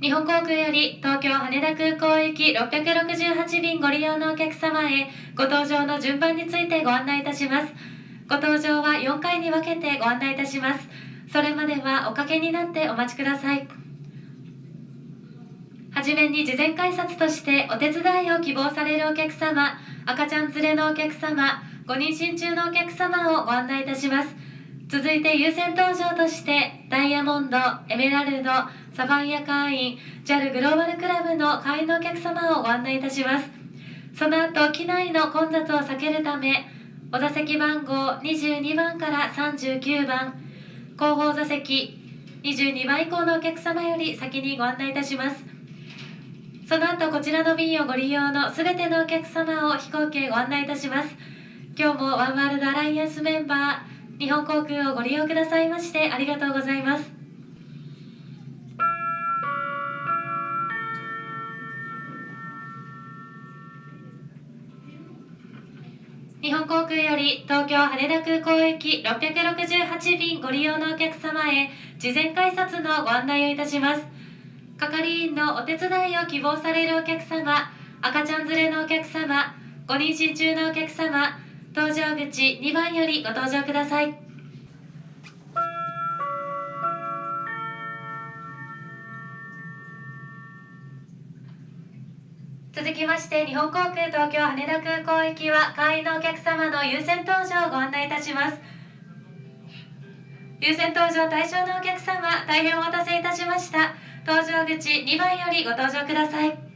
日本航空より東京羽田空港行き668便ご利用のお客様へご搭乗の順番についてご案内いたします。ご搭乗は4回に分けてご案内いたします。それまではおかけになってお待ちください。はじめに事前改札としてお手伝いを希望されるお客様赤ちゃん連れのお客様ご妊娠中のお客様をご案内いたします。続いて優先搭乗としてダイヤモンドエメラルドサファイア会員 JAL グローバルクラブの会員のお客様をご案内いたします。その後機内の混雑を避けるためお座席番号22番から39番後方座席22番以降のお客様より先にご案内いたします。その後こちらの便をご利用のすべてのお客様を飛行機へご案内いたします。今日もワンワールドアライアンスメンバー日本航空をご利用くださいましてありがとうございます。日本航空より東京羽田空港行き668便ご利用のお客様へ事前改札のご案内をいたします。係員のお手伝いを希望されるお客様赤ちゃん連れのお客様ご妊娠中のお客様搭乗口2番よりご搭乗ください。続きまして日本航空東京羽田空港行きは会員のお客様の優先搭乗をご案内いたします。優先搭乗対象のお客様大変お待たせいたしました。搭乗口2番よりご搭乗ください。